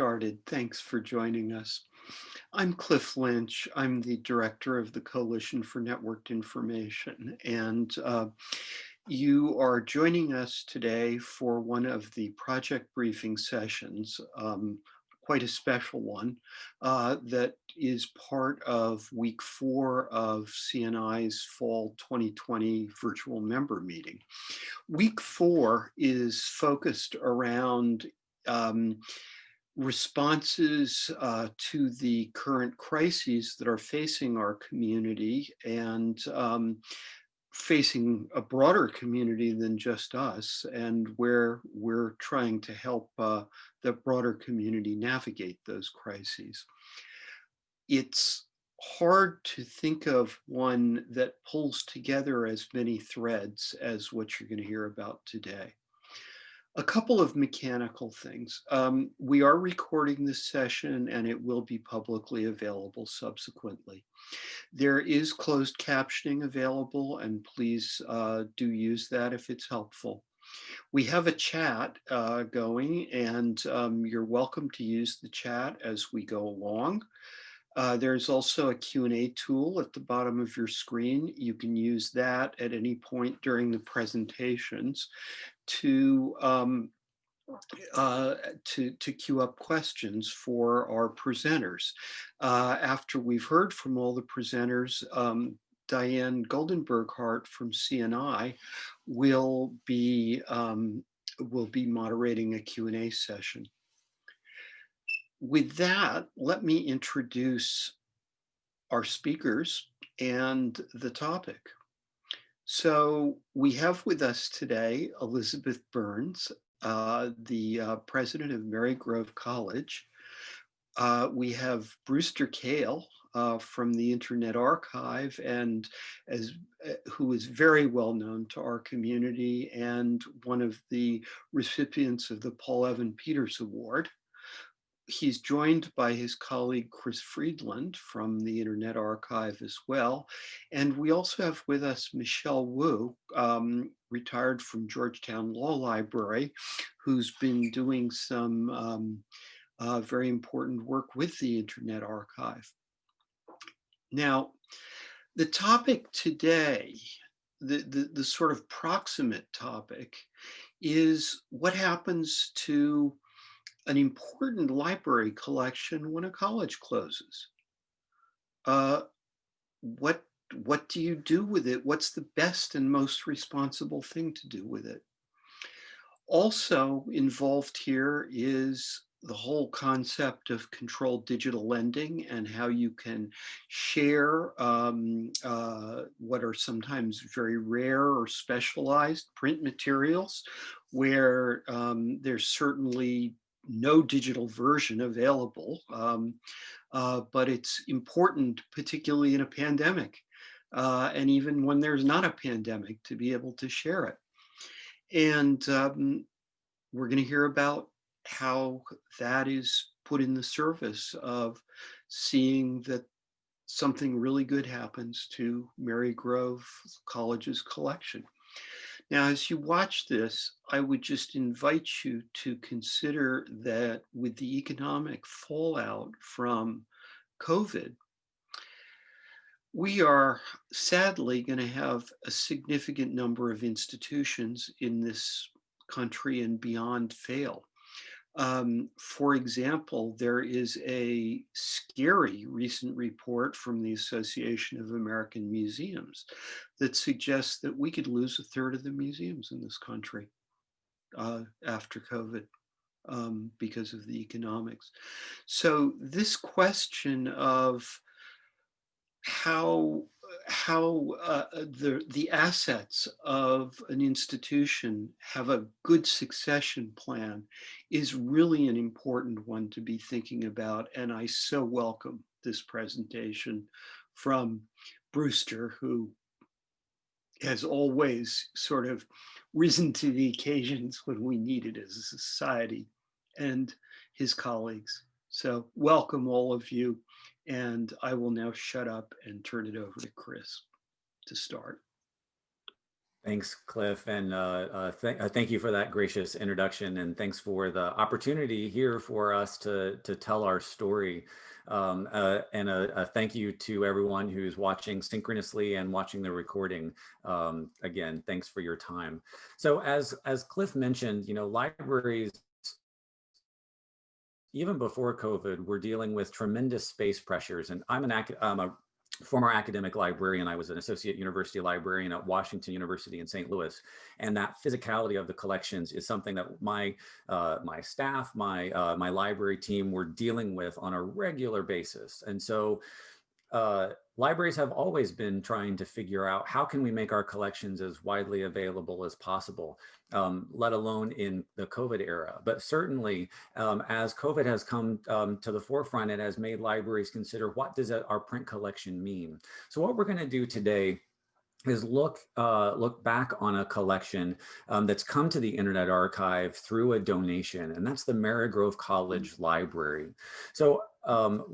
started? Thanks for joining us. I'm Cliff Lynch. I'm the director of the Coalition for Networked Information. And uh, you are joining us today for one of the project briefing sessions, um, quite a special one, uh, that is part of week four of CNI's fall 2020 virtual member meeting. Week four is focused around um, responses uh, to the current crises that are facing our community and um, facing a broader community than just us and where we're trying to help uh, the broader community navigate those crises. It's hard to think of one that pulls together as many threads as what you're going to hear about today. A couple of mechanical things. Um, we are recording this session and it will be publicly available subsequently. There is closed captioning available and please uh, do use that if it's helpful. We have a chat uh, going and um, you're welcome to use the chat as we go along. Uh, there's also a Q&A tool at the bottom of your screen. You can use that at any point during the presentations to um, uh, to, to queue up questions for our presenters. Uh, after we've heard from all the presenters, um, Diane Goldenberg-Hart from CNI will be, um, will be moderating a Q&A session. With that, let me introduce our speakers and the topic. So we have with us today Elizabeth Burns, uh, the uh, president of Marygrove College. Uh, we have Brewster Kahle uh, from the Internet Archive and as uh, who is very well known to our community and one of the recipients of the Paul Evan Peters Award he's joined by his colleague Chris Freeland from the Internet Archive as well. And we also have with us Michelle Wu, um, retired from Georgetown Law Library, who's been doing some um, uh, very important work with the Internet Archive. Now, the topic today, the, the, the sort of proximate topic, is what happens to an important library collection when a college closes. Uh, what, what do you do with it? What's the best and most responsible thing to do with it? Also involved here is the whole concept of controlled digital lending and how you can share um, uh, what are sometimes very rare or specialized print materials where um, there's certainly no digital version available, um, uh, but it's important, particularly in a pandemic, uh, and even when there's not a pandemic, to be able to share it. And um, we're going to hear about how that is put in the service of seeing that something really good happens to Marygrove College's collection. Now, as you watch this, I would just invite you to consider that with the economic fallout from COVID, we are sadly going to have a significant number of institutions in this country and beyond fail. Um, for example, there is a scary recent report from the Association of American Museums that suggests that we could lose a third of the museums in this country uh, after COVID um, because of the economics. So this question of how how uh, the the assets of an institution have a good succession plan is really an important one to be thinking about and I so welcome this presentation from Brewster who has always sort of risen to the occasions when we need it as a society and his colleagues. So welcome all of you. And I will now shut up and turn it over to Chris to start. Thanks, Cliff, and uh, uh, th uh, thank you for that gracious introduction, and thanks for the opportunity here for us to to tell our story. Um, uh, and a, a, thank you to everyone who's watching synchronously and watching the recording. Um, again, thanks for your time. So as as Cliff mentioned, you know, libraries even before COVID, we're dealing with tremendous space pressures. And I'm an I'm a former academic librarian. I was an associate university librarian at Washington University in St. Louis. And that physicality of the collections is something that my uh, my staff, my uh, my library team were dealing with on a regular basis. And so uh, libraries have always been trying to figure out how can we make our collections as widely available as possible, um, let alone in the COVID era. But certainly um, as COVID has come um, to the forefront, it has made libraries consider what does our print collection mean? So what we're gonna do today is look uh, look back on a collection um, that's come to the Internet Archive through a donation, and that's the Marygrove College Library. So um,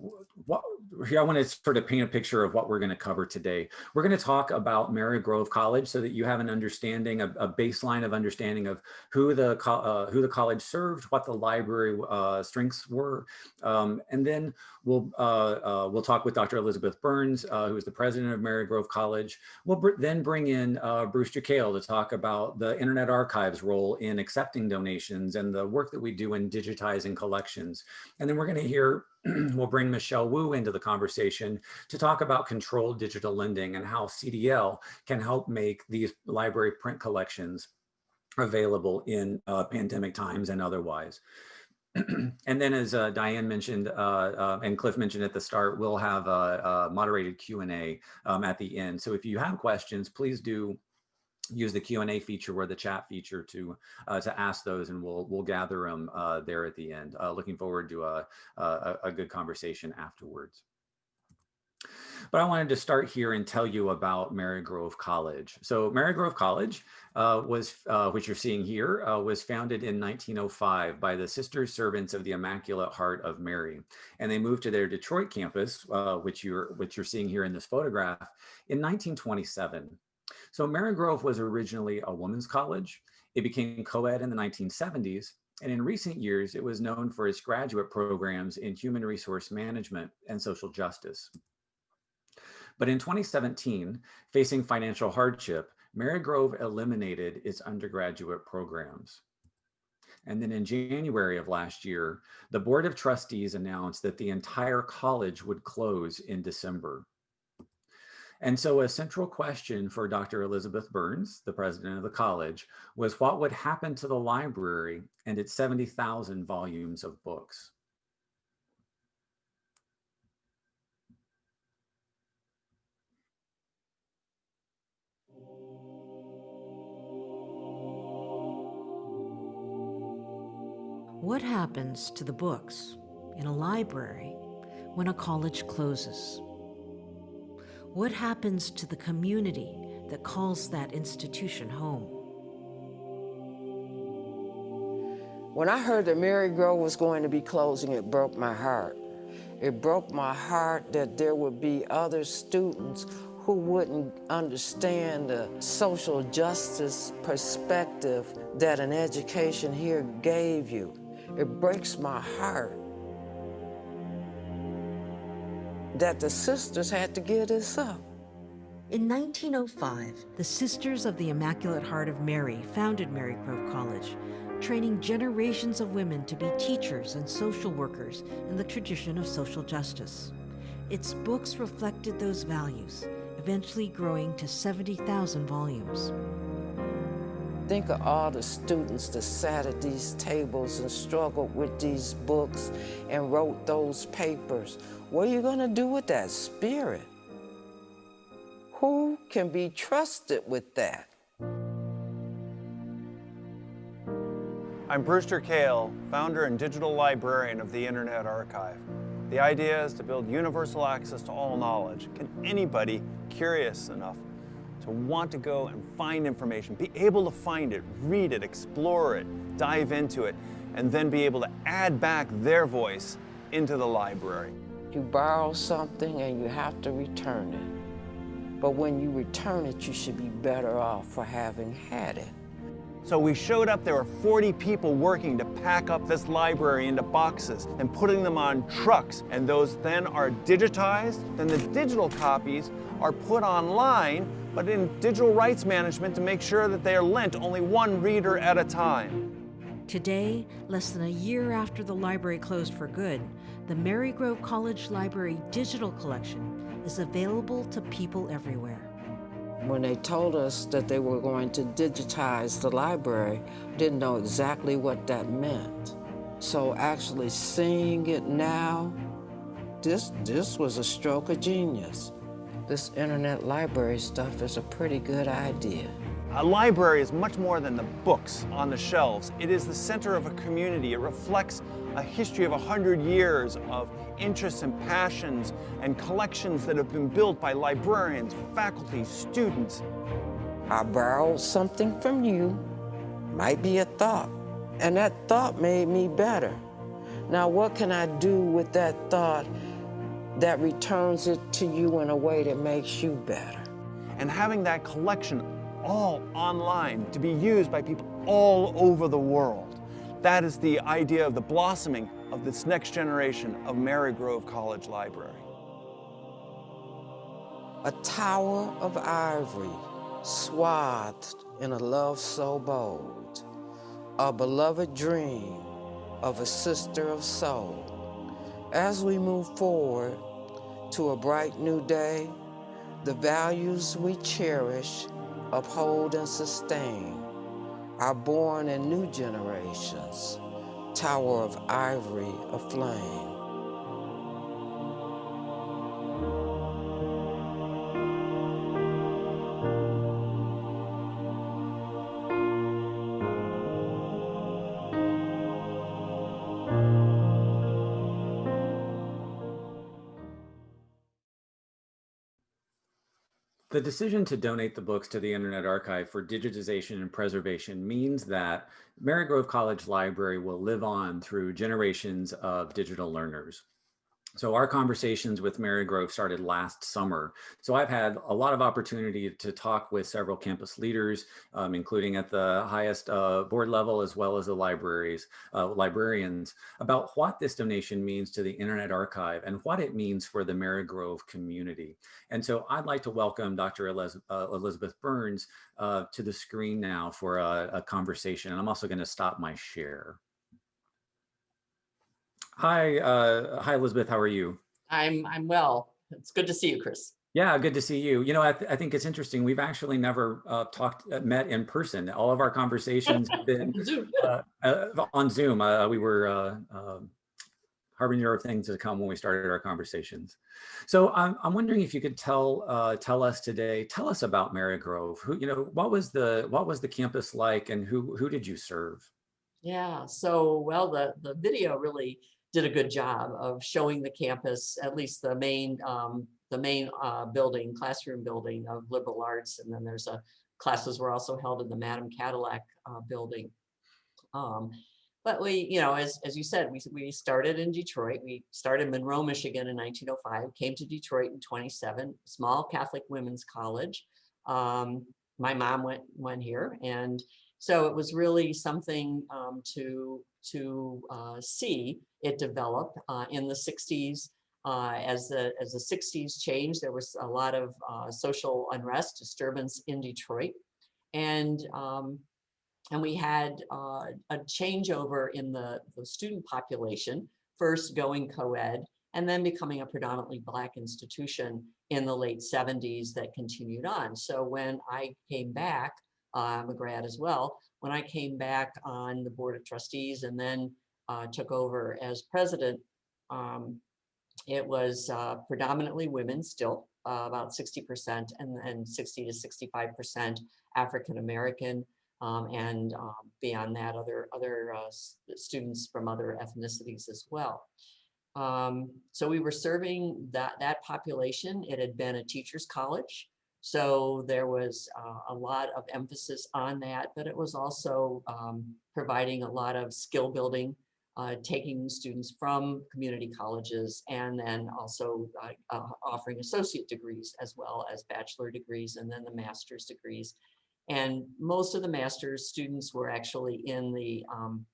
what, here I want to sort of paint a picture of what we're going to cover today. We're going to talk about Marygrove College so that you have an understanding, a, a baseline of understanding of who the uh, who the college served, what the library uh, strengths were, um, and then we'll uh, uh we'll talk with Dr. Elizabeth Burns, uh, who is the president of Marygrove College. We'll br then bring in uh, Brewster Kahle to talk about the Internet Archive's role in accepting donations and the work that we do in digitizing collections. And then we're going to hear we'll bring Michelle Wu into the conversation to talk about controlled digital lending and how CDL can help make these library print collections available in uh, pandemic times and otherwise. and then as uh, Diane mentioned, uh, uh, and Cliff mentioned at the start, we'll have a, a moderated Q&A um, at the end. So if you have questions, please do use the Q&A feature or the chat feature to uh, to ask those and we'll we'll gather them uh, there at the end. Uh, looking forward to a, a, a, good conversation afterwards. But I wanted to start here and tell you about Marygrove College. So Marygrove College uh, was, uh, which you're seeing here, uh, was founded in 1905 by the Sisters Servants of the Immaculate Heart of Mary. And they moved to their Detroit campus, which, you're, which you're seeing here in this photograph, in 1927. So Marygrove was originally a women's college. It became co-ed in the 1970s. And in recent years, it was known for its graduate programs in human resource management and social justice. But in 2017, facing financial hardship, Marygrove eliminated its undergraduate programs. And then in January of last year, the Board of Trustees announced that the entire college would close in December. And so a central question for Dr. Elizabeth Burns, the president of the college, was what would happen to the library and its 70,000 volumes of books. What happens to the books in a library when a college closes? What happens to the community that calls that institution home? When I heard that Marygrove was going to be closing, it broke my heart. It broke my heart that there would be other students who wouldn't understand the social justice perspective that an education here gave you. It breaks my heart that the sisters had to give this up. In 1905, the Sisters of the Immaculate Heart of Mary founded Marygrove College, training generations of women to be teachers and social workers in the tradition of social justice. Its books reflected those values, eventually growing to 70,000 volumes. Think of all the students that sat at these tables and struggled with these books and wrote those papers. What are you going to do with that spirit? Who can be trusted with that? I'm Brewster Kahle, founder and digital librarian of the Internet Archive. The idea is to build universal access to all knowledge. Can anybody curious enough to want to go and find information, be able to find it, read it, explore it, dive into it, and then be able to add back their voice into the library. You borrow something and you have to return it. but when you return it, you should be better off for having had it. So we showed up, there were 40 people working to pack up this library into boxes and putting them on trucks. And those then are digitized. Then the digital copies are put online, but in digital rights management to make sure that they are lent only one reader at a time. Today, less than a year after the library closed for good, the Marygrove College Library digital collection is available to people everywhere. When they told us that they were going to digitize the library, I didn't know exactly what that meant. So actually seeing it now, this, this was a stroke of genius. This internet library stuff is a pretty good idea. A library is much more than the books on the shelves. It is the center of a community. It reflects a history of 100 years of interests and passions and collections that have been built by librarians, faculty, students. I borrowed something from you, might be a thought, and that thought made me better. Now, what can I do with that thought that returns it to you in a way that makes you better? And having that collection all online to be used by people all over the world. That is the idea of the blossoming of this next generation of Marygrove College Library. A tower of ivory swathed in a love so bold, a beloved dream of a sister of soul. As we move forward to a bright new day, the values we cherish uphold and sustain are born in new generations, tower of ivory aflame. Decision to donate the books to the Internet Archive for digitization and preservation means that Marygrove College Library will live on through generations of digital learners. So our conversations with Marygrove started last summer. So I've had a lot of opportunity to talk with several campus leaders, um, including at the highest uh, board level, as well as the libraries, uh, librarians, about what this donation means to the Internet Archive and what it means for the Marygrove community. And so I'd like to welcome Dr. Eliz uh, Elizabeth Burns uh, to the screen now for a, a conversation. And I'm also gonna stop my share. Hi, uh, hi, Elizabeth. How are you? I'm I'm well. It's good to see you, Chris. Yeah, good to see you. You know, I, th I think it's interesting. We've actually never uh, talked, uh, met in person. All of our conversations have been Zoom. uh, uh, on Zoom. Uh, we were uh, um, harbinger of things to come when we started our conversations. So I'm, I'm wondering if you could tell uh, tell us today, tell us about Marygrove. Who, you know, what was the what was the campus like, and who who did you serve? Yeah. So well, the the video really did a good job of showing the campus, at least the main um, the main uh, building, classroom building of liberal arts, and then there's a classes were also held in the Madame Cadillac uh, building. Um, but we, you know, as, as you said, we, we started in Detroit. We started Monroe, Michigan in 1905, came to Detroit in 27, small Catholic women's college. Um, my mom went, went here and so it was really something um, to, to uh, see it develop uh, in the 60s. Uh, as the as the 60s changed, there was a lot of uh, social unrest, disturbance in Detroit, and um, and we had uh, a changeover in the, the student population, first going co-ed, and then becoming a predominantly Black institution in the late 70s that continued on. So when I came back, I'm a grad as well, when I came back on the Board of Trustees and then uh, took over as president, um, it was uh, predominanttly women still, uh, about 60% and, and 60 to 65% African American. Um, and um, beyond that, other, other uh, students from other ethnicities as well. Um, so we were serving that, that population. It had been a teacher's college. So there was uh, a lot of emphasis on that, but it was also um, providing a lot of skill building uh, taking students from community colleges and then also uh, uh, offering associate degrees as well as bachelor degrees and then the master's degrees. And most of the master's students were actually in the um,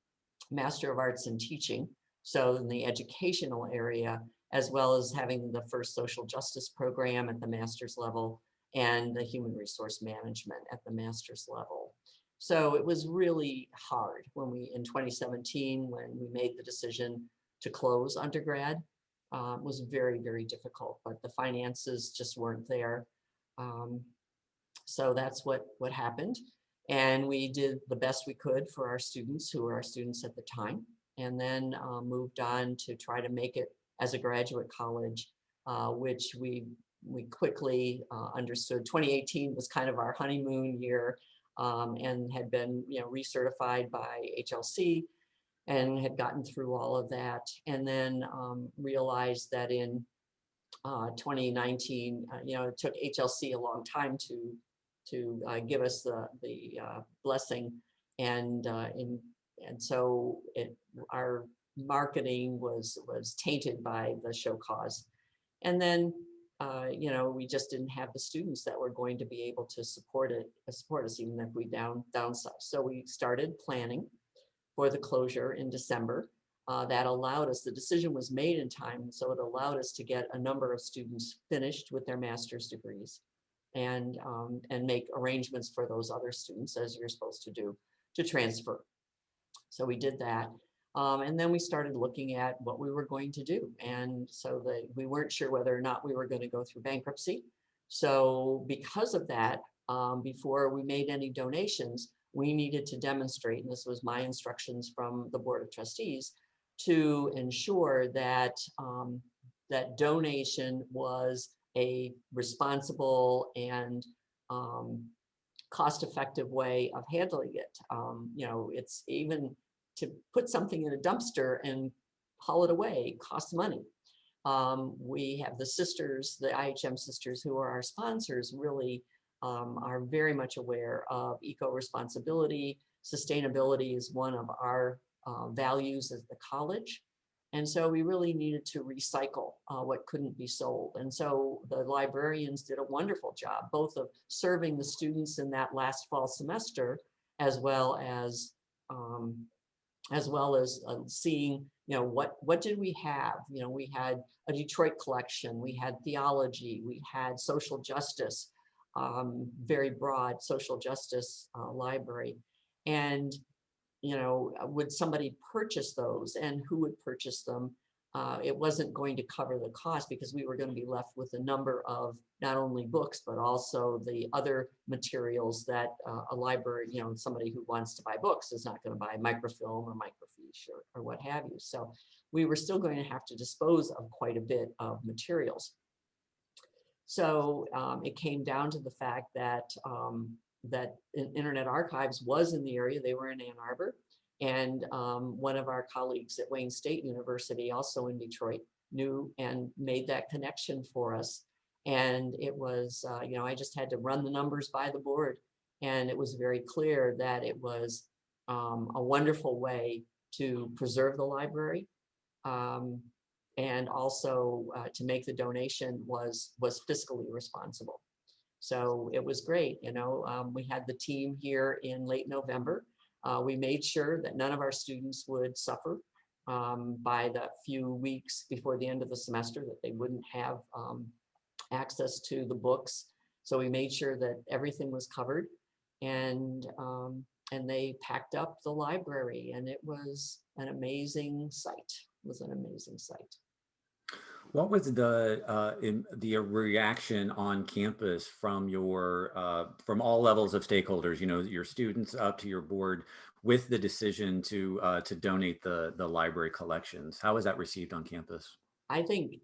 Master of Arts in Teaching, so in the educational area, as well as having the first social justice program at the master's level and the human resource management at the master's level. So it was really hard when we, in 2017, when we made the decision to close undergrad, uh, was very, very difficult, but the finances just weren't there. Um, so that's what, what happened. And we did the best we could for our students who were our students at the time, and then uh, moved on to try to make it as a graduate college, uh, which we we quickly uh, understood. 2018 was kind of our honeymoon year um, and had been you know recertified by HLC and had gotten through all of that and then um, realized that in uh, 2019 uh, you know it took HLC a long time to to uh, give us the the uh, blessing. And uh, in and so it our marketing was was tainted by the show cause. And then uh, you know, we just didn't have the students that were going to be able to support it, uh, support us even if we down downsize. So we started planning for the closure in December. Uh, that allowed us, the decision was made in time, so it allowed us to get a number of students finished with their master's degrees and, um, and make arrangements for those other students as you're supposed to do to transfer. So we did that. Um, and then we started looking at what we were going to do. And so that we weren't sure whether or not we were going to go through bankruptcy. So because of that, um, before we made any donations, we needed to demonstrate, and this was my instructions from the Board of Trustees, to ensure that um, that donation was a responsible and um, cost-effective way of handling it. Um, you know, it's even to put something in a dumpster and haul it away costs money. Um, we have the sisters, the IHM sisters who are our sponsors really um, are very much aware of eco-responsibility. Sustainability is one of our uh, values as the college. And so we really needed to recycle uh, what couldn't be sold. And so the librarians did a wonderful job, both of serving the students in that last fall semester, as well as um, as well as uh, seeing, you know, what, what did we have? You know, we had a Detroit collection, we had theology, we had social justice, um, very broad social justice uh, library. And, you know, would somebody purchase those and who would purchase them? Uh, it wasn't going to cover the cost because we were going to be left with a number of not only books, but also the other materials that uh, a library, you know, somebody who wants to buy books is not going to buy microfilm or microfiche or, or what have you. So we were still going to have to dispose of quite a bit of materials. So um, it came down to the fact that um, that Internet Archives was in the area. They were in Ann Arbor. And um, one of our colleagues at Wayne State University, also in Detroit, knew and made that connection for us. And it was, uh, you know, I just had to run the numbers by the board. And it was very clear that it was um, a wonderful way to preserve the library. Um, and also uh, to make the donation was, was fiscally responsible. So it was great, you know, um, we had the team here in late November uh, we made sure that none of our students would suffer um, by the few weeks before the end of the semester that they wouldn't have um, access to the books. So we made sure that everything was covered and um, and they packed up the library and it was an amazing sight. It was an amazing sight. What was the uh, in the reaction on campus from your uh, from all levels of stakeholders? You know, your students up to your board with the decision to uh, to donate the the library collections. How was that received on campus? I think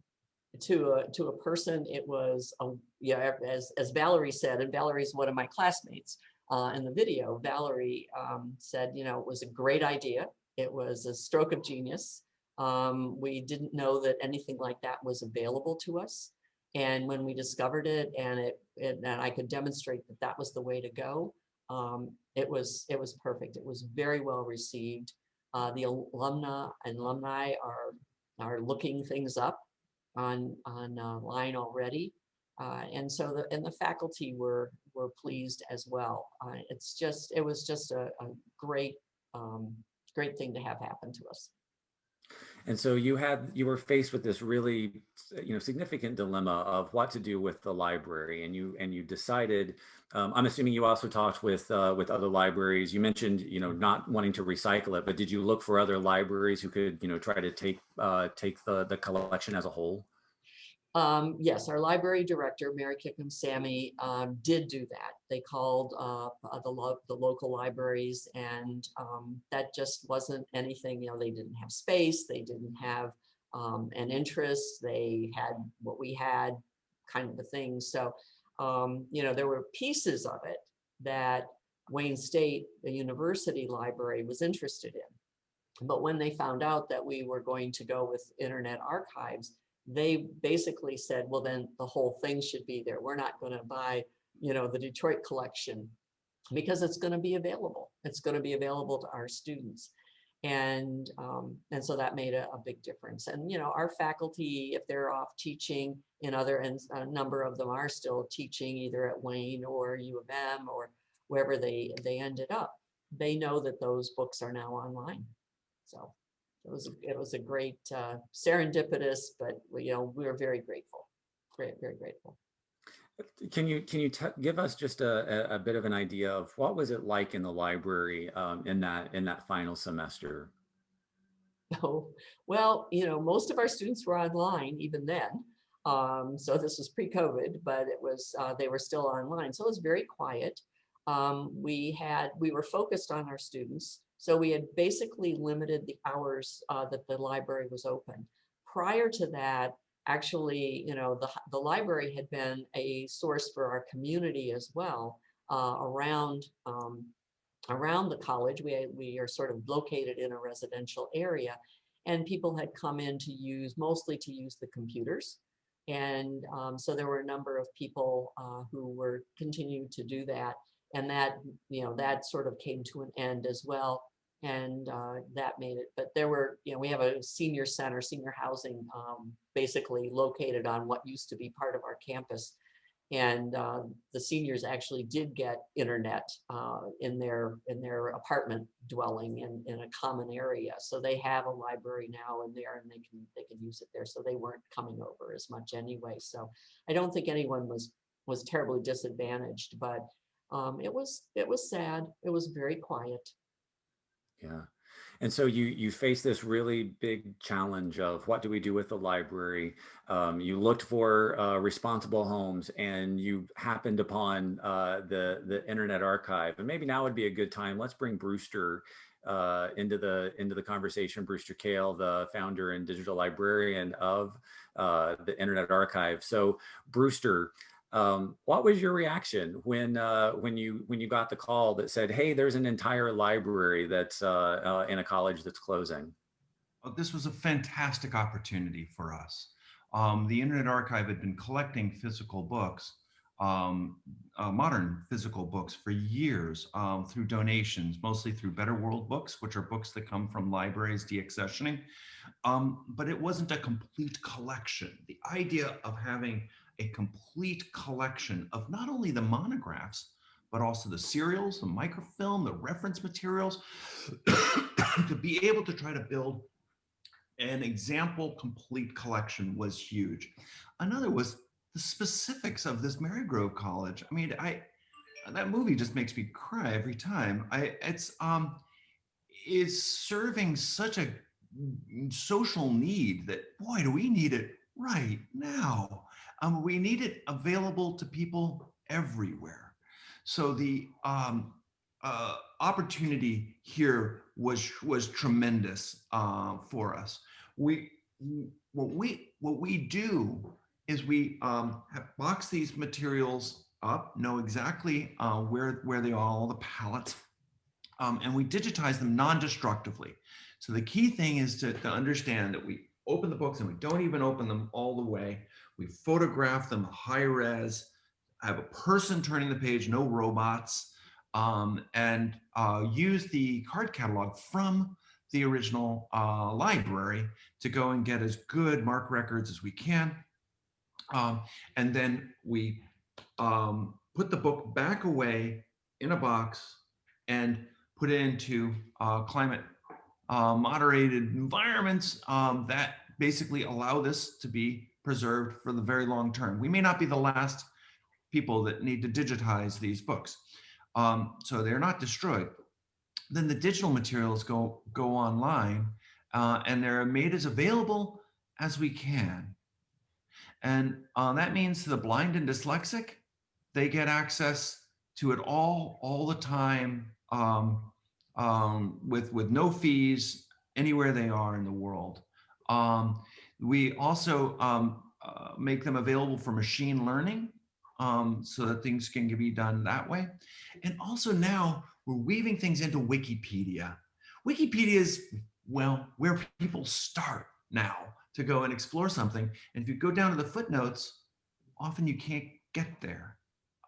to a to a person, it was a, yeah, as as Valerie said, and Valerie's one of my classmates uh, in the video. Valerie um, said, you know, it was a great idea. It was a stroke of genius. Um, we didn't know that anything like that was available to us. And when we discovered it and it, it and I could demonstrate that that was the way to go, um, it was it was perfect. It was very well received. Uh, the alumna and alumni are, are looking things up on, on uh, line already. Uh, and so the, and the faculty were, were pleased as well. Uh, it's just, it was just a, a great, um, great thing to have happen to us. And so you had you were faced with this really you know significant dilemma of what to do with the library, and you and you decided. Um, I'm assuming you also talked with uh, with other libraries. You mentioned you know not wanting to recycle it, but did you look for other libraries who could you know try to take uh, take the the collection as a whole? Um, yes, our library director, Mary Kickham Sammy, um, did do that. They called uh, the, lo the local libraries and um, that just wasn't anything, you know, they didn't have space, they didn't have um, an interest, they had what we had kind of a thing. So, um, you know, there were pieces of it that Wayne State, the university library was interested in. But when they found out that we were going to go with Internet Archives, they basically said, well, then the whole thing should be there. We're not going to buy, you know, the Detroit collection because it's going to be available. It's going to be available to our students. And, um, and so that made a, a, big difference. And, you know, our faculty, if they're off teaching in other, and a number of them are still teaching either at Wayne or U of M or wherever they, they ended up, they know that those books are now online. So it was it was a great uh, serendipitous, but you know we were very grateful, great, very grateful. Can you can you give us just a, a bit of an idea of what was it like in the library um, in that in that final semester? Oh, well, you know, most of our students were online even then. Um, so this was pre-COVID, but it was uh, they were still online. So it was very quiet. Um, we had we were focused on our students. So we had basically limited the hours uh, that the library was open. Prior to that, actually, you know, the, the library had been a source for our community as well uh, around um, around the college. We, we are sort of located in a residential area and people had come in to use, mostly to use the computers. And um, so there were a number of people uh, who were continued to do that and that you know that sort of came to an end as well and uh, that made it but there were you know we have a senior center senior housing um, basically located on what used to be part of our campus and uh, the seniors actually did get internet uh, in their in their apartment dwelling in, in a common area so they have a library now in there and they can they can use it there so they weren't coming over as much anyway so I don't think anyone was was terribly disadvantaged but um, it was it was sad. It was very quiet. Yeah. And so you you face this really big challenge of what do we do with the library? Um, you looked for uh, responsible homes, and you happened upon uh, the the Internet Archive. And maybe now would be a good time. Let's bring Brewster uh, into the into the conversation. Brewster Kahle, the founder and digital librarian of uh, the Internet Archive. So Brewster, um, what was your reaction when uh, when you when you got the call that said, "Hey, there's an entire library that's uh, uh, in a college that's closing"? Well, this was a fantastic opportunity for us. Um, the Internet Archive had been collecting physical books, um, uh, modern physical books, for years um, through donations, mostly through Better World Books, which are books that come from libraries deaccessioning. Um, but it wasn't a complete collection. The idea of having a complete collection of not only the monographs, but also the serials, the microfilm, the reference materials, to be able to try to build an example complete collection was huge. Another was the specifics of this Marygrove College. I mean, I that movie just makes me cry every time. I it's um is serving such a social need that boy do we need it right now. Um, we need it available to people everywhere. So the um, uh, opportunity here was was tremendous uh, for us. We what we what we do is we um, box these materials up, know exactly uh, where where they are, all the pallets, um, and we digitize them non-destructively. So the key thing is to, to understand that we open the books and we don't even open them all the way. We photograph them high res. I have a person turning the page, no robots, um, and uh, use the card catalog from the original uh, library to go and get as good MARC records as we can. Um, and then we um, put the book back away in a box and put it into uh, climate uh, moderated environments um, that basically allow this to be preserved for the very long term. We may not be the last people that need to digitize these books. Um, so they're not destroyed. Then the digital materials go, go online uh, and they're made as available as we can. And uh, that means to the blind and dyslexic, they get access to it all, all the time um, um, with, with no fees anywhere they are in the world. Um, we also um, uh, make them available for machine learning um, so that things can be done that way. And also now we're weaving things into Wikipedia. Wikipedia is, well, where people start now to go and explore something. And if you go down to the footnotes, often you can't get there.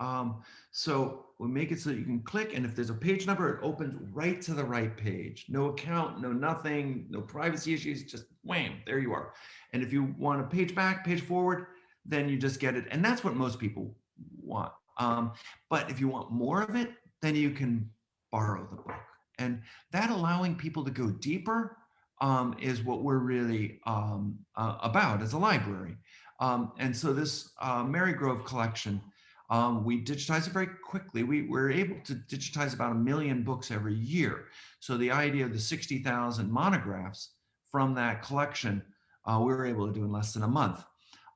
Um, so we make it so you can click and if there's a page number, it opens right to the right page. No account, no nothing, no privacy issues, just wham, there you are. And if you want a page back, page forward, then you just get it. And that's what most people want. Um, but if you want more of it, then you can borrow the book. And that allowing people to go deeper um, is what we're really um, uh, about as a library. Um, and so this uh, Marygrove collection, um, we digitize it very quickly. We were able to digitize about a million books every year. So the idea of the 60,000 monographs from that collection, uh, we were able to do in less than a month.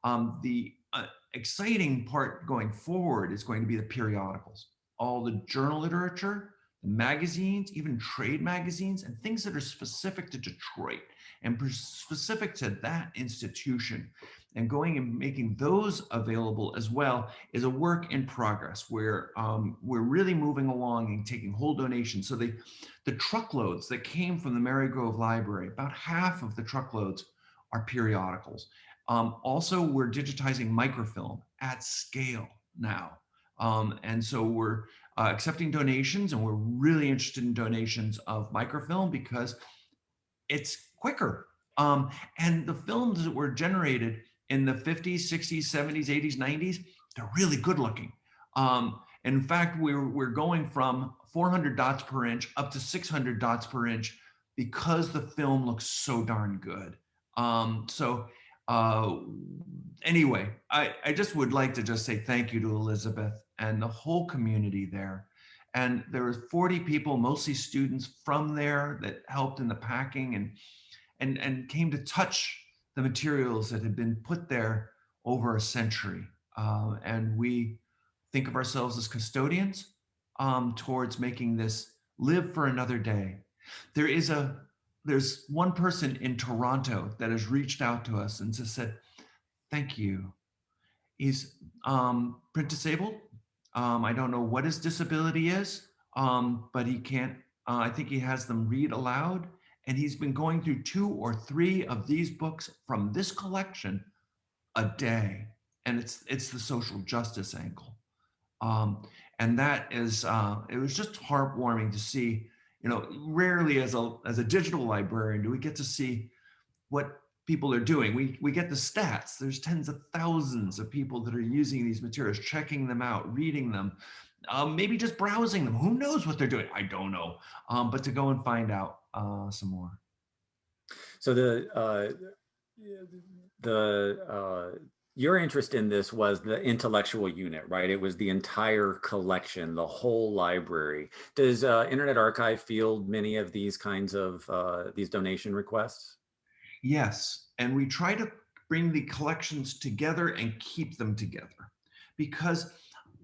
Um, the uh, exciting part going forward is going to be the periodicals, all the journal literature, the magazines, even trade magazines, and things that are specific to Detroit and specific to that institution. And going and making those available as well is a work in progress where um, we're really moving along and taking whole donations. So the, the truckloads that came from the Marygrove Library, about half of the truckloads are periodicals. Um, also, we're digitizing microfilm at scale now. Um, and so we're uh, accepting donations and we're really interested in donations of microfilm because it's quicker. Um, and the films that were generated in the 50s, 60s, 70s, 80s, 90s, they're really good looking. Um, in fact, we're, we're going from 400 dots per inch up to 600 dots per inch because the film looks so darn good. Um, so uh, anyway, I, I just would like to just say thank you to Elizabeth and the whole community there. And there were 40 people, mostly students from there that helped in the packing and, and, and came to touch the materials that had been put there over a century. Uh, and we think of ourselves as custodians um, towards making this live for another day. There is a there's one person in Toronto that has reached out to us and just said, thank you. He's um, print disabled. Um, I don't know what his disability is, um, but he can't, uh, I think he has them read aloud. And he's been going through two or three of these books from this collection a day. And it's, it's the social justice angle. Um, and that is, uh, it was just heartwarming to see you know, rarely as a, as a digital librarian do we get to see what people are doing. We, we get the stats. There's tens of thousands of people that are using these materials, checking them out, reading them, um, maybe just browsing them. Who knows what they're doing? I don't know. Um, but to go and find out uh, some more. So the uh, the uh, your interest in this was the intellectual unit, right? It was the entire collection, the whole library. Does uh, Internet Archive field many of these kinds of uh, these donation requests? Yes, and we try to bring the collections together and keep them together because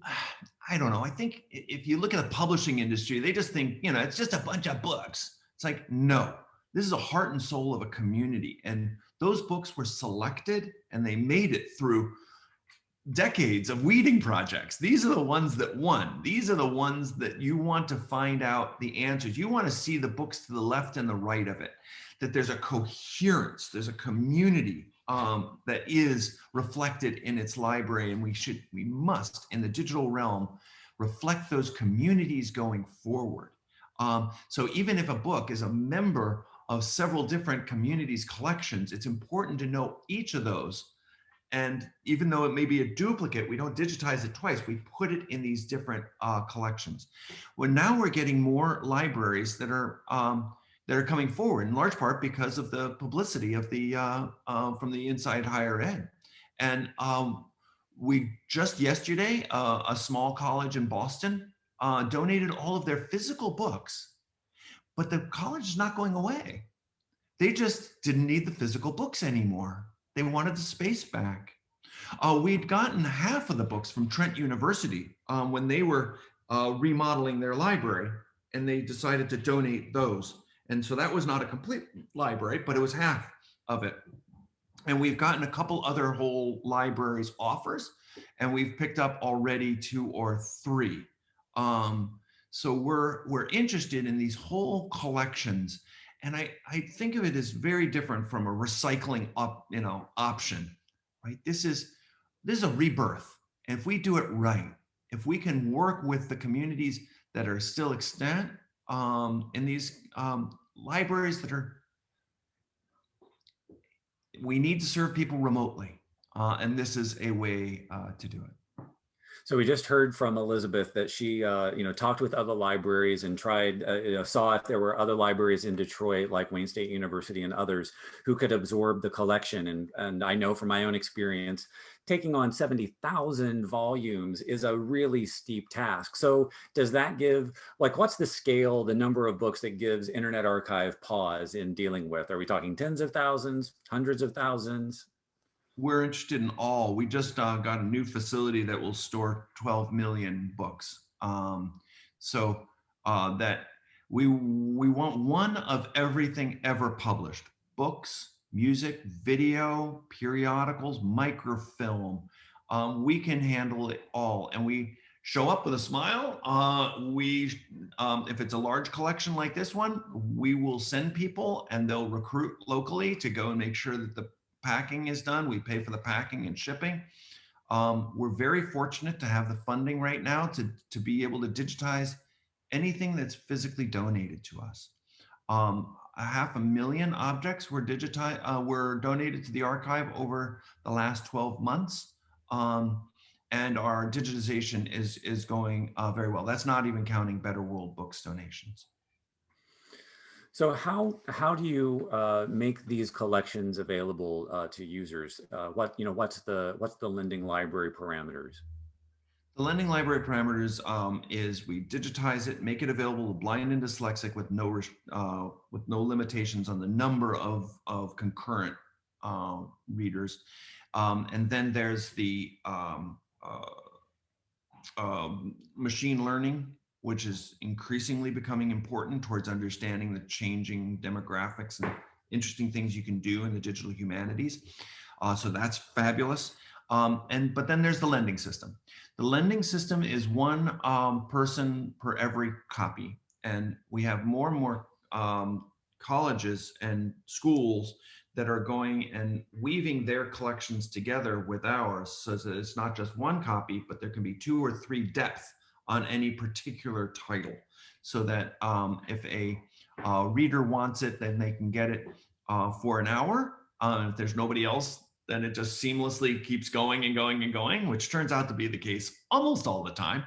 I don't know. I think if you look at the publishing industry, they just think, you know, it's just a bunch of books. It's like, no, this is a heart and soul of a community. And those books were selected and they made it through decades of weeding projects. These are the ones that won. These are the ones that you want to find out the answers. You want to see the books to the left and the right of it, that there's a coherence, there's a community um, that is reflected in its library. And we should, we must in the digital realm, reflect those communities going forward. Um, so even if a book is a member of several different communities' collections, it's important to know each of those. And even though it may be a duplicate, we don't digitize it twice. We put it in these different uh, collections. Well, now we're getting more libraries that are um, that are coming forward in large part because of the publicity of the uh, uh, from the inside higher ed. And um, we just yesterday, uh, a small college in Boston uh, donated all of their physical books, but the college is not going away. They just didn't need the physical books anymore. They wanted the space back. Uh, we'd gotten half of the books from Trent University um, when they were uh, remodeling their library, and they decided to donate those. And so that was not a complete library, but it was half of it. And we've gotten a couple other whole libraries offers, and we've picked up already two or three. Um, so we're we're interested in these whole collections, and I I think of it as very different from a recycling up you know option, right? This is this is a rebirth. And if we do it right, if we can work with the communities that are still extant um, in these um, libraries that are we need to serve people remotely. Uh, and this is a way uh, to do it. So we just heard from Elizabeth that she, uh, you know, talked with other libraries and tried, uh, you know, saw if there were other libraries in Detroit, like Wayne State University and others, who could absorb the collection. And and I know from my own experience, taking on 70,000 volumes is a really steep task. So does that give, like, what's the scale, the number of books that gives Internet Archive pause in dealing with? Are we talking tens of thousands, hundreds of thousands? We're interested in all. We just uh, got a new facility that will store 12 million books. Um, so uh, that we we want one of everything ever published: books, music, video, periodicals, microfilm. Um, we can handle it all, and we show up with a smile. Uh, we, um, if it's a large collection like this one, we will send people, and they'll recruit locally to go and make sure that the packing is done. We pay for the packing and shipping. Um, we're very fortunate to have the funding right now to, to be able to digitize anything that's physically donated to us. Um, a half a million objects were digitized, uh, were donated to the archive over the last 12 months. Um, and our digitization is, is going uh, very well. That's not even counting Better World Books donations. So how how do you uh, make these collections available uh, to users? Uh, what you know, what's the what's the lending library parameters? The lending library parameters um, is we digitize it, make it available to blind and dyslexic with no uh, with no limitations on the number of of concurrent uh, readers, um, and then there's the um, uh, um, machine learning which is increasingly becoming important towards understanding the changing demographics and interesting things you can do in the digital humanities. Uh, so that's fabulous. Um, and but then there's the lending system. The lending system is one um, person per every copy, and we have more and more um, colleges and schools that are going and weaving their collections together with ours, so that it's not just one copy, but there can be two or three depth on any particular title so that um, if a uh, reader wants it, then they can get it uh, for an hour. Uh, if there's nobody else, then it just seamlessly keeps going and going and going, which turns out to be the case almost all the time.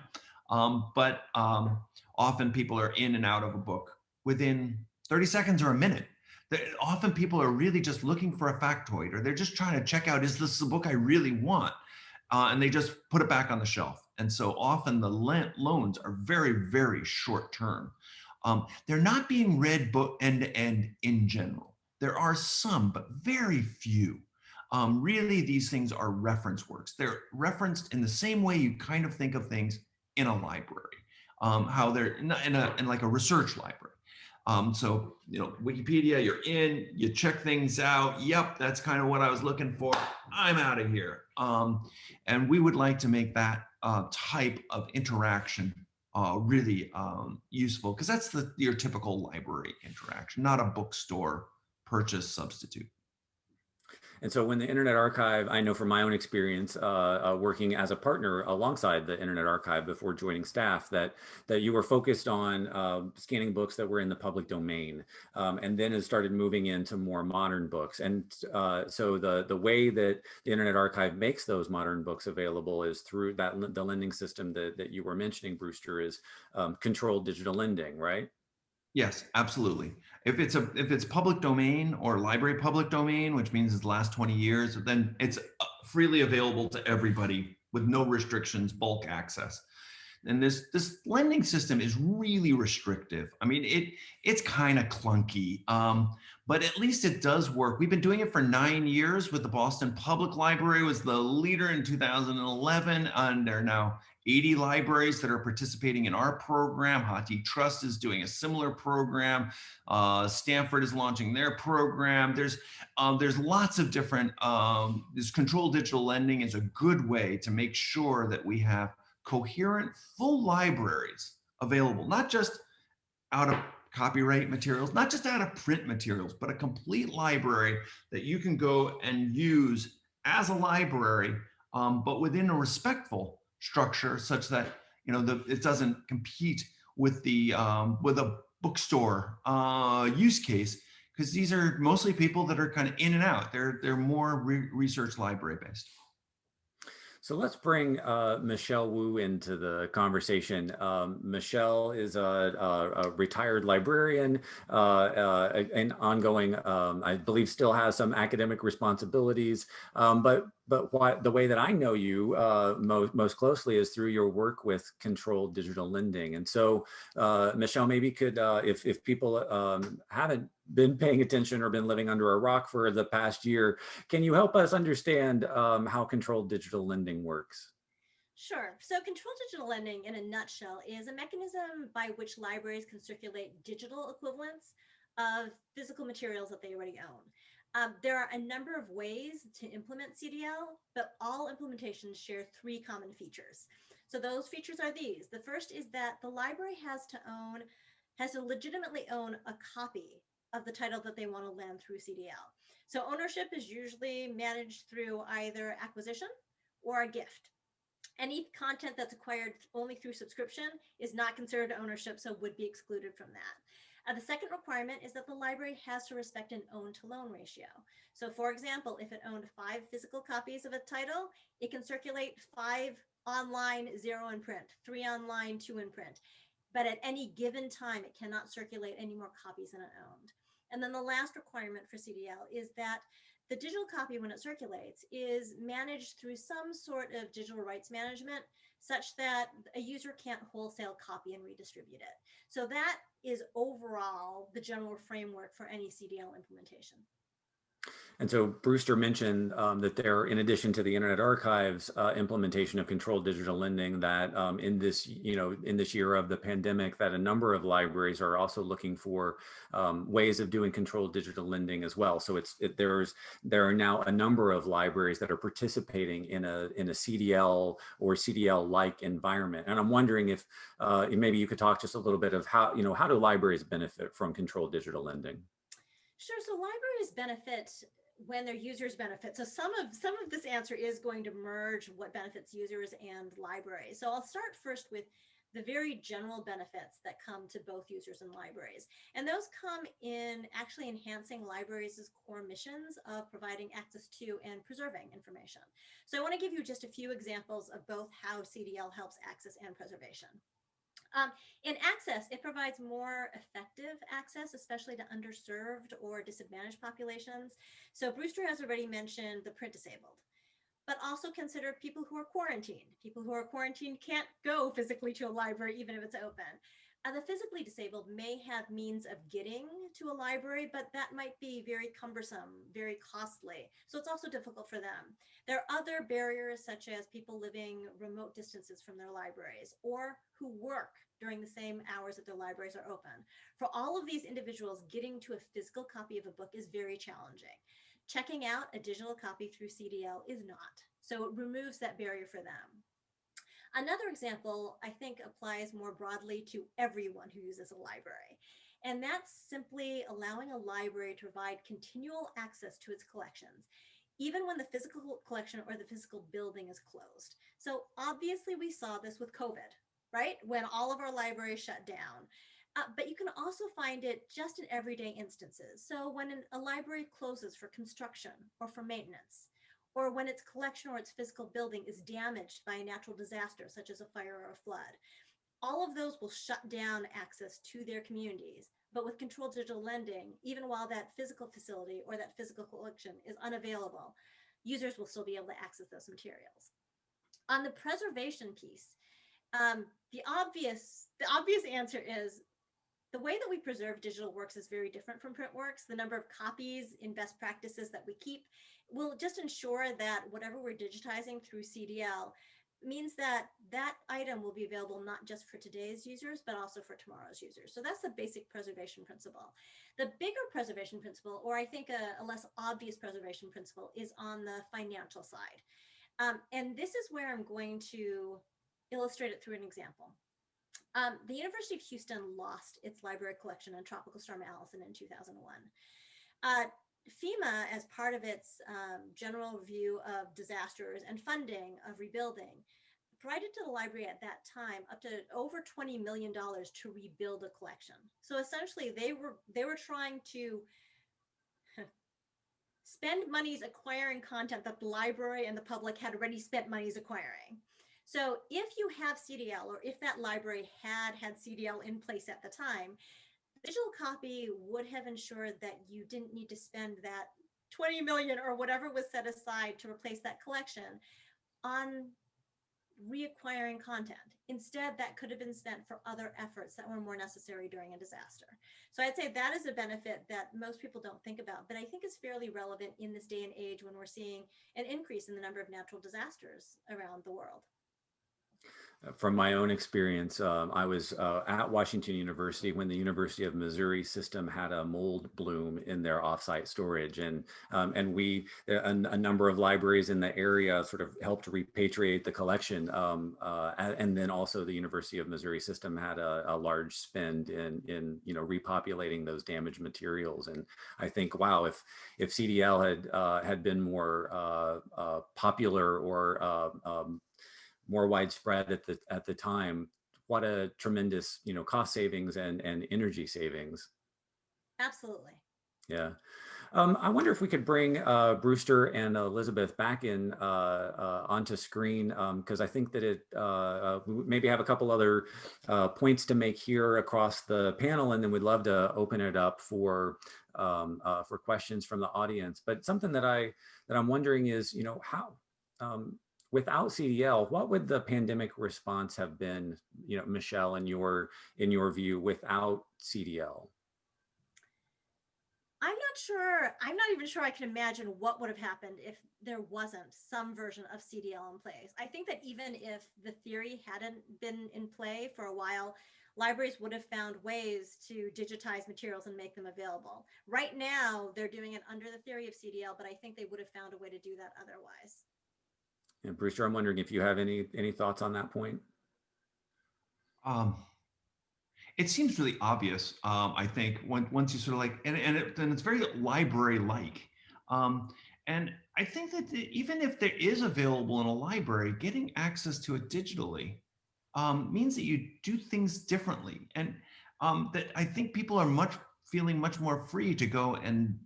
Um, but um, often people are in and out of a book within 30 seconds or a minute. Often people are really just looking for a factoid or they're just trying to check out, is this the book I really want? Uh, and they just put it back on the shelf. And so often the loans are very, very short term. Um, they're not being read book end to end in general. There are some, but very few. Um, really, these things are reference works. They're referenced in the same way you kind of think of things in a library, um, how they're in, a, in, a, in like a research library. Um, so, you know, Wikipedia, you're in, you check things out. Yep, that's kind of what I was looking for. I'm out of here. Um, and we would like to make that uh, type of interaction uh, really um, useful because that's the your typical library interaction, not a bookstore purchase substitute. And so when the Internet Archive, I know from my own experience, uh, uh, working as a partner alongside the Internet Archive before joining staff, that that you were focused on uh, scanning books that were in the public domain, um, and then it started moving into more modern books. And uh, so the the way that the Internet Archive makes those modern books available is through that the lending system that that you were mentioning, Brewster, is um, controlled digital lending, right? Yes, absolutely. If it's a if it's public domain or library public domain, which means it's the last 20 years, then it's uh, freely available to everybody with no restrictions, bulk access. And this this lending system is really restrictive. I mean, it it's kind of clunky, um, but at least it does work. We've been doing it for nine years with the Boston Public Library was the leader in 2011, and they're now 80 libraries that are participating in our program. HathiTrust is doing a similar program. Uh, Stanford is launching their program. There's um, there's lots of different, um, this controlled digital lending is a good way to make sure that we have coherent full libraries available, not just out of copyright materials, not just out of print materials, but a complete library that you can go and use as a library, um, but within a respectful structure such that you know the, it doesn't compete with the um, with a bookstore uh, use case because these are mostly people that are kind of in and out. They're they're more re research library based. So let's bring uh, Michelle Wu into the conversation. Um, Michelle is a, a, a retired librarian uh, uh, and ongoing, um, I believe still has some academic responsibilities, um, but but the way that I know you uh, most, most closely is through your work with controlled digital lending. And so, uh, Michelle, maybe could, uh, if, if people um, haven't been paying attention or been living under a rock for the past year, can you help us understand um, how controlled digital lending works? Sure. So controlled digital lending in a nutshell is a mechanism by which libraries can circulate digital equivalents of physical materials that they already own. Um, there are a number of ways to implement CDL, but all implementations share three common features. So those features are these. The first is that the library has to own, has to legitimately own a copy of the title that they want to lend through CDL. So ownership is usually managed through either acquisition or a gift. Any content that's acquired only through subscription is not considered ownership, so would be excluded from that. Uh, the second requirement is that the library has to respect an own to loan ratio. So for example, if it owned five physical copies of a title, it can circulate five online, zero in print, three online, two in print. But at any given time, it cannot circulate any more copies than it owned. And then the last requirement for CDL is that the digital copy, when it circulates, is managed through some sort of digital rights management such that a user can't wholesale copy and redistribute it. So that is overall the general framework for any CDL implementation. And so Brewster mentioned um, that there, in addition to the Internet Archive's uh, implementation of controlled digital lending, that um, in this, you know, in this year of the pandemic, that a number of libraries are also looking for um, ways of doing controlled digital lending as well. So it's it, there's there are now a number of libraries that are participating in a in a CDL or CDL-like environment. And I'm wondering if uh, maybe you could talk just a little bit of how you know how do libraries benefit from controlled digital lending? Sure. So libraries benefit when their users benefit. So some of some of this answer is going to merge what benefits users and libraries. So I'll start first with the very general benefits that come to both users and libraries. And those come in actually enhancing libraries' core missions of providing access to and preserving information. So I want to give you just a few examples of both how CDL helps access and preservation. Um, in access, it provides more effective access, especially to underserved or disadvantaged populations. So Brewster has already mentioned the print disabled, but also consider people who are quarantined. People who are quarantined can't go physically to a library, even if it's open. Uh, the physically disabled may have means of getting to a library, but that might be very cumbersome, very costly. So it's also difficult for them. There are other barriers such as people living remote distances from their libraries or who work during the same hours that their libraries are open. For all of these individuals, getting to a physical copy of a book is very challenging. Checking out a digital copy through CDL is not. So it removes that barrier for them. Another example, I think, applies more broadly to everyone who uses a library. And that's simply allowing a library to provide continual access to its collections. even when the physical collection or the physical building is closed. So obviously we saw this with COVID, right? When all of our libraries shut down. Uh, but you can also find it just in everyday instances. So when an, a library closes for construction or for maintenance, or when its collection or its physical building is damaged by a natural disaster, such as a fire or a flood, all of those will shut down access to their communities. But with controlled digital lending, even while that physical facility or that physical collection is unavailable, users will still be able to access those materials. On the preservation piece, um, the obvious the obvious answer is the way that we preserve digital works is very different from print works. The number of copies in best practices that we keep will just ensure that whatever we're digitizing through CDL means that that item will be available not just for today's users, but also for tomorrow's users. So that's the basic preservation principle. The bigger preservation principle, or I think a, a less obvious preservation principle, is on the financial side. Um, and this is where I'm going to illustrate it through an example. Um, the University of Houston lost its library collection in Tropical Storm Allison in 2001. Uh, FEMA, as part of its um, general review of disasters and funding of rebuilding, provided to the library at that time up to over $20 million to rebuild a collection. So essentially they were they were trying to spend monies acquiring content that the library and the public had already spent monies acquiring. So if you have CDL or if that library had had CDL in place at the time, digital copy would have ensured that you didn't need to spend that 20 million or whatever was set aside to replace that collection on reacquiring content. Instead, that could have been spent for other efforts that were more necessary during a disaster. So I'd say that is a benefit that most people don't think about, but I think is fairly relevant in this day and age when we're seeing an increase in the number of natural disasters around the world from my own experience, um, I was uh, at Washington University when the University of Missouri system had a mold bloom in their offsite storage, and um, and we a, a, number of libraries in the area sort of helped repatriate the collection, um, uh, and then also the University of Missouri system had a, a, large spend in in you know repopulating those damaged materials, and I think wow if if CDL had uh, had been more uh, uh, popular or uh, um, more widespread at the at the time, what a tremendous you know cost savings and and energy savings. Absolutely. Yeah. Um, I wonder if we could bring uh, Brewster and Elizabeth back in uh, uh, onto screen because um, I think that it uh, uh, maybe have a couple other uh, points to make here across the panel, and then we'd love to open it up for um, for questions from the audience. But something that I that I'm wondering is, you know, how um, without CDL, what would the pandemic response have been, you know, Michelle, in your in your view, without CDL? I'm not sure. I'm not even sure I can imagine what would have happened if there wasn't some version of CDL in place. I think that even if the theory hadn't been in play for a while, libraries would have found ways to digitize materials and make them available. Right now, they're doing it under the theory of CDL, but I think they would have found a way to do that otherwise. And Brewster, I'm wondering if you have any any thoughts on that point. Um, it seems really obvious. Um, I think when, once you sort of like, and and, it, it's very library-like. Um, and I think that even if there is available in a library, getting access to it digitally um, means that you do things differently. And um, that I think people are much feeling much more free to go and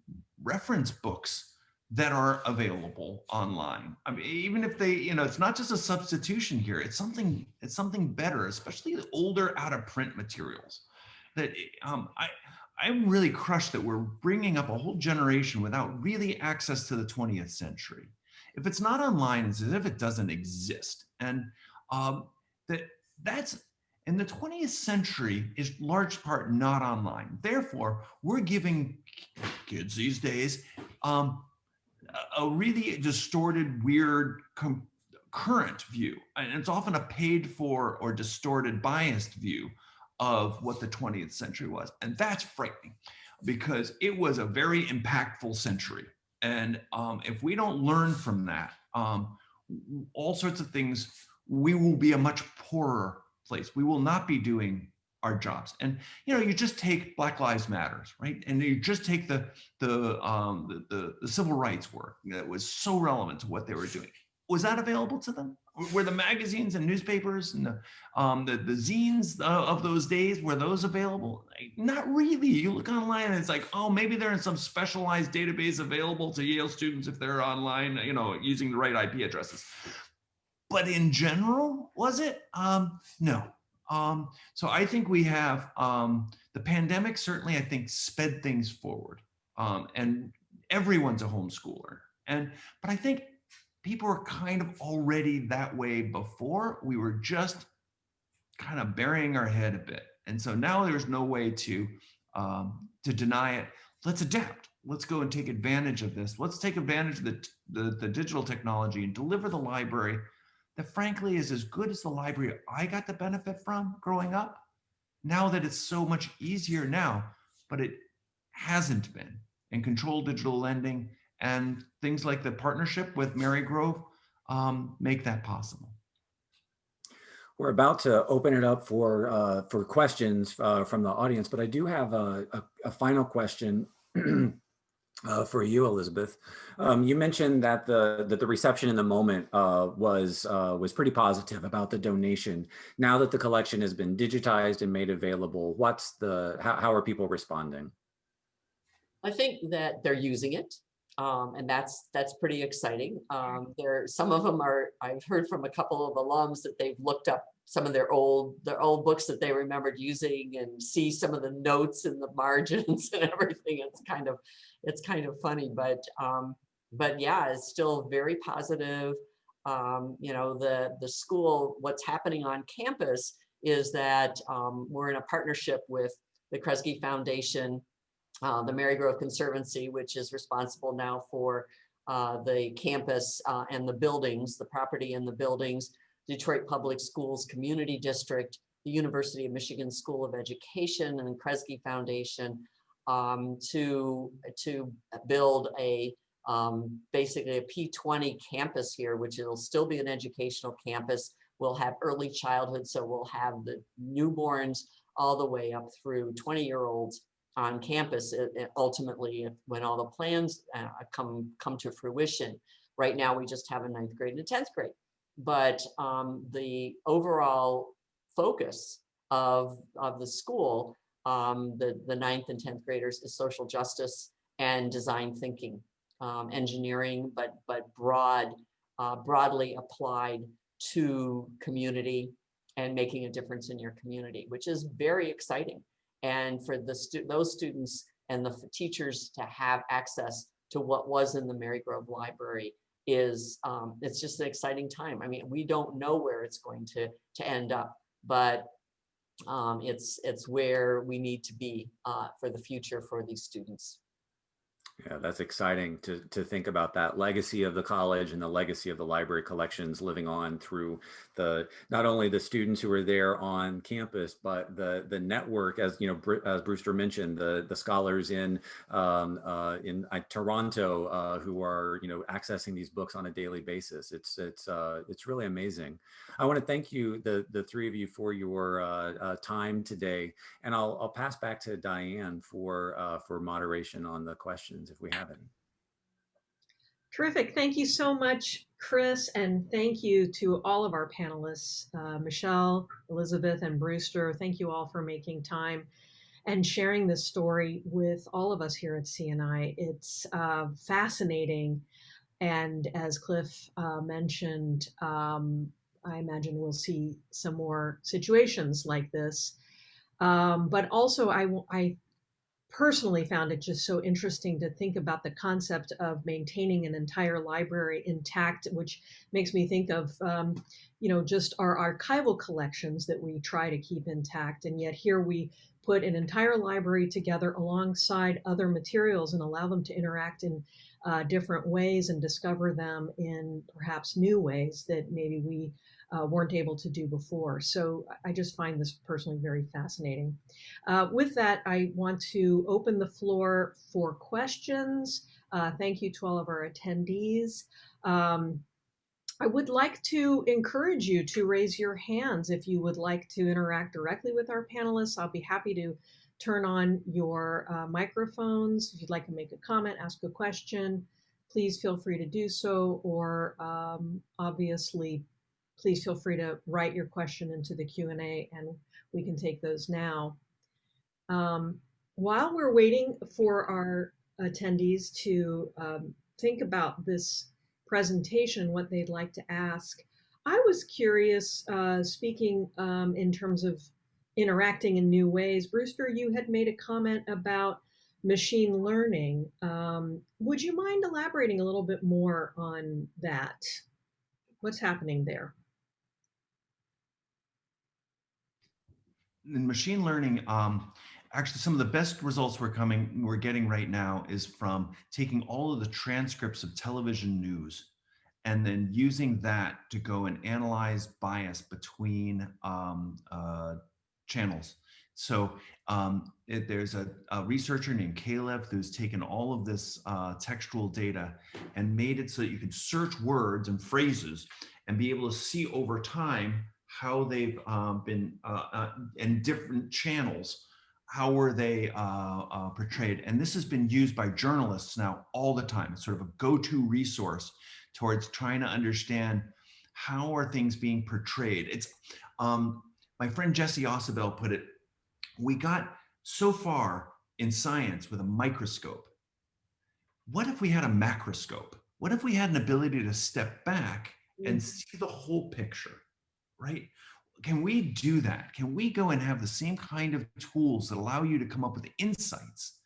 reference books that are available online. I mean, even if they, you know, it's not just a substitution here, it's something, it's something better, especially the older out of print materials that um, I, I'm really crushed that we're bringing up a whole generation without really access to the 20th century. If it's not online, it's as if it doesn't exist. And um, that that's in the 20th century is large part not online. Therefore, we're giving kids these days um, a really distorted, weird, current view. And it's often a paid for or distorted, biased view of what the 20th century was. And that's frightening because it was a very impactful century. And um, if we don't learn from that, um, all sorts of things, we will be a much poorer place. We will not be doing our jobs. And you know, you just take Black Lives Matters, right? And you just take the the um, the, the, the civil rights work that was so relevant to what they were doing. Was that available to them? Were the magazines and newspapers and the um, the, the zines of those days were those available? Not really. You look online and it's like, oh, maybe they're in some specialized database available to Yale students if they're online, you know, using the right IP addresses. But in general, was it? Um, no, um, so I think we have um, the pandemic certainly, I think, sped things forward. Um, and everyone's a homeschooler. And but I think people were kind of already that way before. We were just kind of burying our head a bit. And so now there's no way to um, to deny it. Let's adapt. Let's go and take advantage of this. Let's take advantage of the, the, the digital technology and deliver the library that frankly is as good as the library I got the benefit from growing up. Now that it's so much easier now, but it hasn't been. And controlled digital lending and things like the partnership with Marygrove um, make that possible. We're about to open it up for uh, for questions uh, from the audience, but I do have a, a, a final question uh, for you, Elizabeth. Um, you mentioned that the that the reception in the moment uh, was uh, was pretty positive about the donation. Now that the collection has been digitized and made available, what's the how, how are people responding? I think that they're using it. Um, and that's that's pretty exciting. Um, there, some of them are. I've heard from a couple of alums that they've looked up some of their old their old books that they remembered using and see some of the notes in the margins and everything. It's kind of it's kind of funny, but um, but yeah, it's still very positive. Um, you know, the the school. What's happening on campus is that um, we're in a partnership with the Kresge Foundation uh, the Marygrove Conservancy, which is responsible now for uh, the campus uh, and the buildings, the property and the buildings, Detroit Public Schools Community District, the University of Michigan School of Education and the Kresge Foundation um, to, to build a um, basically a P20 campus here, which it'll still be an educational campus. We'll have early childhood, so we'll have the newborns all the way up through 20 year olds on campus it, it ultimately when all the plans uh, come come to fruition. Right now, we just have a ninth grade and a 10th grade. But um, the overall focus of, of the school, um, the, the ninth and 10th graders is social justice and design thinking, um, engineering, but, but broad, uh, broadly applied to community and making a difference in your community, which is very exciting. And for the stu those students and the teachers to have access to what was in the Marygrove Library is um, it's just an exciting time. I mean, we don't know where it's going to to end up, but um, it's it's where we need to be uh, for the future for these students. Yeah, that's exciting to, to think about that legacy of the college and the legacy of the library collections living on through the not only the students who are there on campus, but the the network, as you know, as Brewster mentioned, the the scholars in um, uh, in uh, Toronto uh, who are you know accessing these books on a daily basis. It's it's uh, it's really amazing. I want to thank you, the the three of you, for your uh, uh, time today, and I'll I'll pass back to Diane for for moderation on the questions questions if we have any. Terrific. Thank you so much, Chris, and thank you to all of our panelists, uh, Michelle, Elizabeth, and Brewster. Thank you all for making time and sharing this story with all of us here at CNI. It's uh, fascinating, and as Cliff uh, mentioned, um, I imagine we'll see some more situations like this. Um, but also, I, I personally found it just so interesting to think about the concept of maintaining an entire library intact, which makes me think of, um, you know, just our archival collections that we try to keep intact. And yet here we put an entire library together alongside other materials and allow them to interact in uh, different ways and discover them in perhaps new ways that maybe we uh, weren't able to do before. So I just find this personally very fascinating. Uh, with that, I want to open the floor for questions. Uh, thank you to all of our attendees. Um, I would like to encourage you to raise your hands if you would like to interact directly with our panelists. I'll be happy to turn on your uh, microphones. If you'd like to make a comment, ask a question, please feel free to do so. Or um, obviously, please feel free to write your question into the Q&A and we can take those now. Um, while we're waiting for our attendees to um, think about this presentation, what they'd like to ask, I was curious, uh, speaking um, in terms of interacting in new ways. Brewster, you had made a comment about machine learning. Um, would you mind elaborating a little bit more on that? What's happening there? In machine learning, um, actually some of the best results we're coming we're getting right now is from taking all of the transcripts of television news and then using that to go and analyze bias between um, uh, channels. So um, it, there's a, a, researcher named Kalev who's taken all of this uh, textual data and made it so that you could search words and phrases and be able to see over time how they've um, been uh, uh, in different channels how were they uh, uh, portrayed? And this has been used by journalists now all the time. It's sort of a go-to resource towards trying to understand how are things being portrayed. It's um, my friend Jesse Ausubel put it, we got so far in science with a microscope. What if we had a macroscope? What if we had an ability to step back and see the whole picture, right? can we do that? Can we go and have the same kind of tools that allow you to come up with insights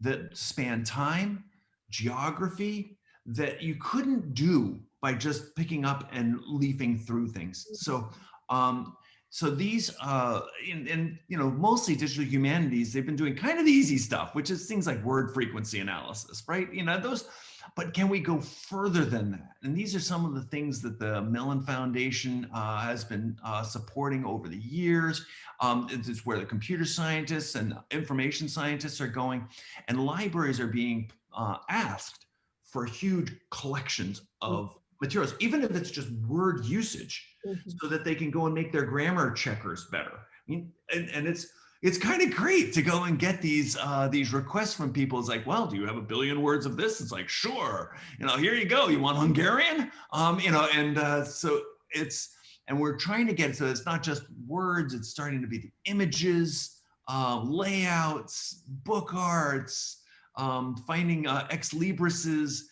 that span time, geography, that you couldn't do by just picking up and leafing through things. So, um, so these, uh, and, and, you know, mostly digital humanities, they've been doing kind of the easy stuff, which is things like word frequency analysis, right? You know, those, but can we go further than that? And these are some of the things that the Mellon Foundation uh, has been uh, supporting over the years. Um, it's where the computer scientists and information scientists are going, and libraries are being uh, asked for huge collections of materials, even if it's just word usage, mm -hmm. so that they can go and make their grammar checkers better. I mean, and, and it's it's kind of great to go and get these uh, these requests from people. It's like, well, do you have a billion words of this? It's like, sure. You know, here you go. You want Hungarian? Um, you know, and uh, so it's and we're trying to get so it's not just words. It's starting to be the images, uh, layouts, book arts, um, finding uh, ex libris's.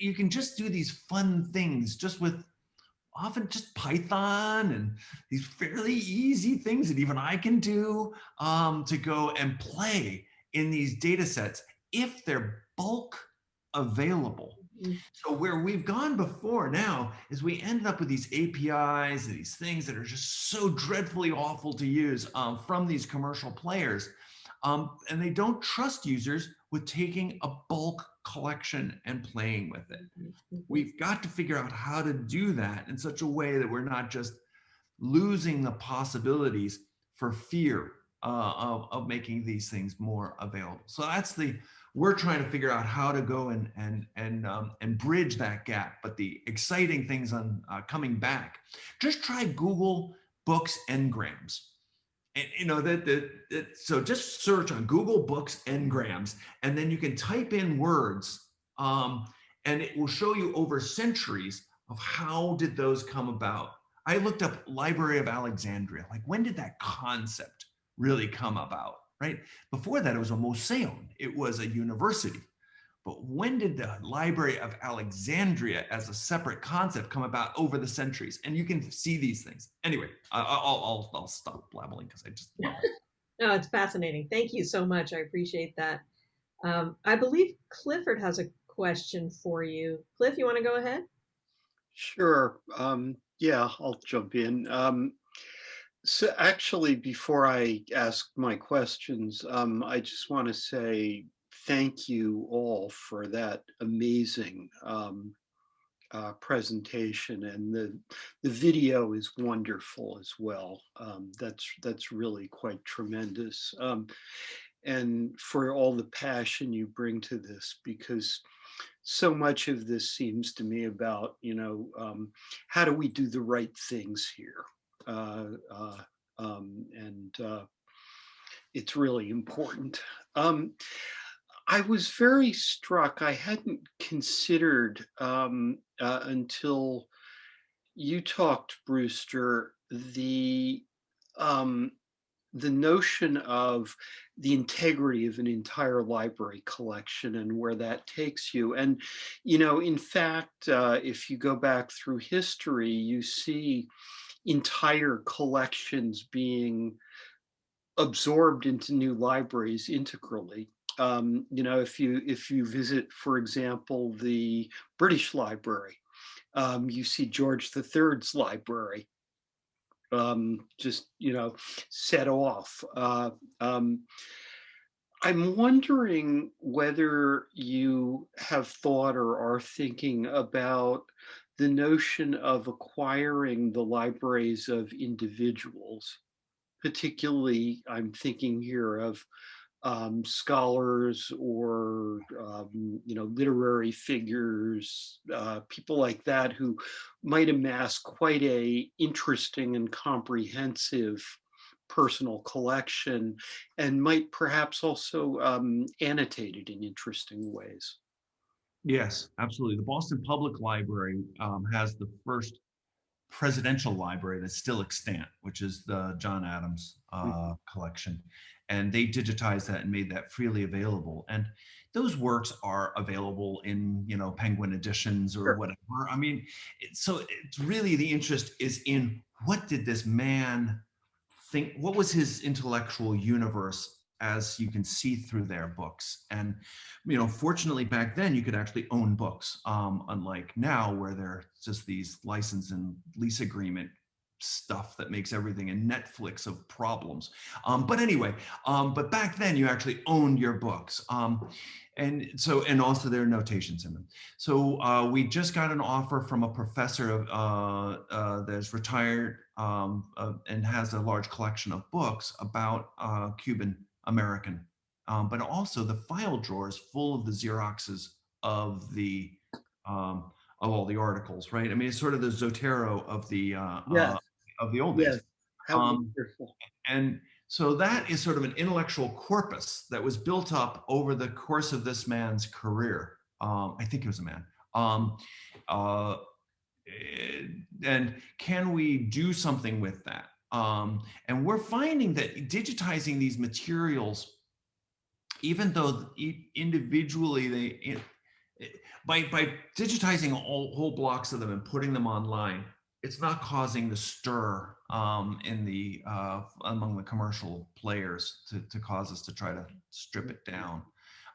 You can just do these fun things just with often just Python and these fairly easy things that even I can do um, to go and play in these data sets if they're bulk available. Mm-hmm. So where we've gone before now is we ended up with these APIs these things that are just so dreadfully awful to use um, from these commercial players. Um, and they don't trust users with taking a bulk collection and playing with it. Mm-hmm. We've got to figure out how to do that in such a way that we're not just losing the possibilities for fear uh, of, of making these things more available. So that's the, we're trying to figure out how to go and, and, and, um, and bridge that gap. But the exciting things on uh, coming back, just try Google Books Ngrams and you know that, that, so just search on google books ngrams and then you can type in words um, and it will show you over centuries of how did those come about. I looked up library of alexandria like when did that concept really come about right? Before that it was a museum it was a university but when did the Library of Alexandria as a separate concept come about over the centuries? And you can see these things. Anyway, I'll, I'll, I'll stop blabbling because I just. no, it's fascinating. Thank you so much. I appreciate that. Um, I believe Clifford has a question for you. Cliff, you want to go ahead? Sure. Um, yeah, I'll jump in. Um, so actually, before I ask my questions, um, I just want to say thank you all for that amazing um, uh, presentation and the the video is wonderful as well. Um, that's that's really quite tremendous. Um, and for all the passion you bring to this because so much of this seems to me about, you know, um, how do we do the right things here? Uh, uh, um, and uh, it's really important. I was very struck. I hadn't considered um, uh, until you talked, Brewster, the um, the notion of the integrity of an entire library collection and where that takes you. And, you know, in fact, uh, if you go back through history, you see entire collections being absorbed into new libraries integrally. Um, you know, if you if you visit, for example, the British Library, um, you see George III's library um, just, you know, set off. Uh, um, I'm wondering whether you have thought or are thinking about the notion of acquiring the libraries of individuals. Particularly, I'm thinking here of um, scholars or um, you know literary figures, uh, people like that who might amass quite a interesting and comprehensive personal collection and might perhaps also um, annotate it in interesting ways. Yes, absolutely. The Boston Public Library um, has the first presidential library that's still extant, which is the John Adams uh, mm -hmm. collection and they digitized that and made that freely available. And those works are available in, you know, Penguin editions or sure. whatever. I mean, so it's really the interest is in what did this man think, what was his intellectual universe as you can see through their books. And, you know, fortunately back then you could actually own books, um, unlike now where they're just these license and lease agreement stuff that makes everything a Netflix of problems. Um, but anyway, um, but back then you actually owned your books. Um, and so, and also there are notations in them. So uh, we just got an offer from a professor of, uh, uh, that's retired um, and has a large collection of books about uh, Cuban American, um, but also the file drawers full of the Xeroxes of the um, of all the articles, right? I mean, it's sort of the Zotero of the uh, yes. Of the old days. How um, and so that is sort of an intellectual corpus that was built up over the course of this man's career. Um, I think he was a man. Um, uh, and can we do something with that? Um, and we're finding that digitizing these materials, even though individually they, by, by digitizing all, whole blocks of them and putting them online, it's not causing the stir um, in the uh, among the commercial players to, to cause us to try to strip it down.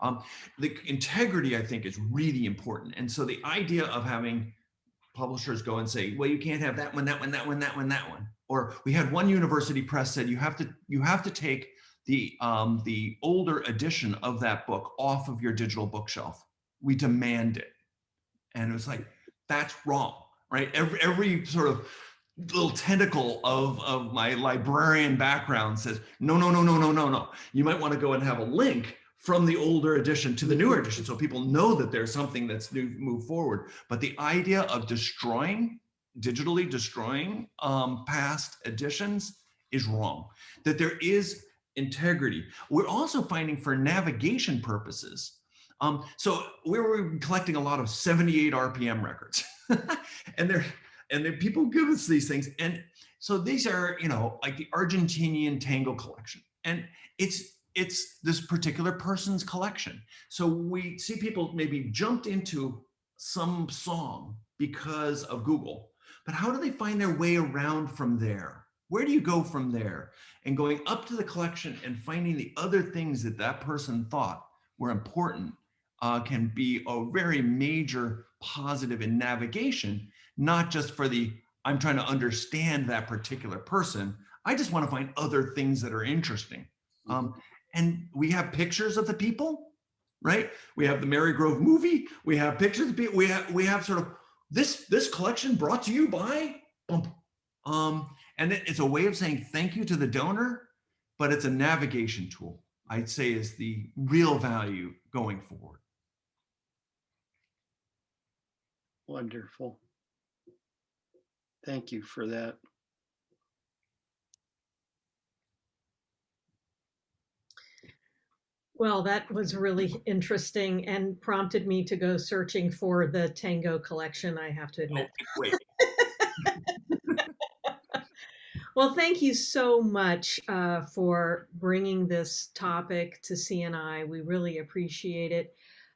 Um, the integrity, I think, is really important. And so the idea of having publishers go and say, well, you can't have that one, that one, that one, that one, that one. Or we had one university press said, you have to, you have to take the, um, the older edition of that book off of your digital bookshelf. We demand it. And it was like, that's wrong right? Every, every sort of little tentacle of, of my librarian background says, no, no, no, no, no, no, no. You might want to go and have a link from the older edition to the newer edition so people know that there's something that's new move forward. But the idea of destroying, digitally destroying um, past editions is wrong. That there is integrity. We're also finding for navigation purposes. Um, so we were collecting a lot of 78 RPM records. and they're and then people give us these things. And so these are you know like the argentinian tango collection. And it's it's this particular person's collection. So we see people maybe jumped into some song because of google. But how do they find their way around from there? Where do you go from there? And going up to the collection and finding the other things that that person thought were important uh, can be a very major positive in navigation, not just for the, I'm trying to understand that particular person. I just want to find other things that are interesting. Um, mm-hmm. and we have pictures of the people, right? We have the Marygrove movie. We have pictures of people. We have, we have sort of this, this collection brought to you by, um, and it's a way of saying thank you to the donor, but it's a navigation tool. I'd say is the real value going forward. Wonderful. Thank you for that. Well, that was really interesting and prompted me to go searching for the Tango collection, I have to admit. Wait, Well, thank you so much uh, for bringing this topic to CNI. We really appreciate it.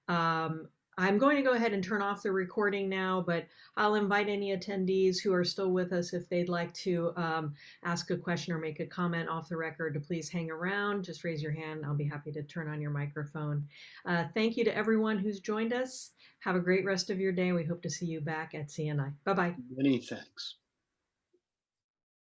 Um, I'm going to go ahead and turn off the recording now, but I'll invite any attendees who are still with us if they'd like to um, ask a question or make a comment off the record to please hang around. Just raise your hand. I'll be happy to turn on your microphone. Uh, thank you to everyone who's joined us. Have a great rest of your day. We hope to see you back at CNI. Bye bye. Many thanks.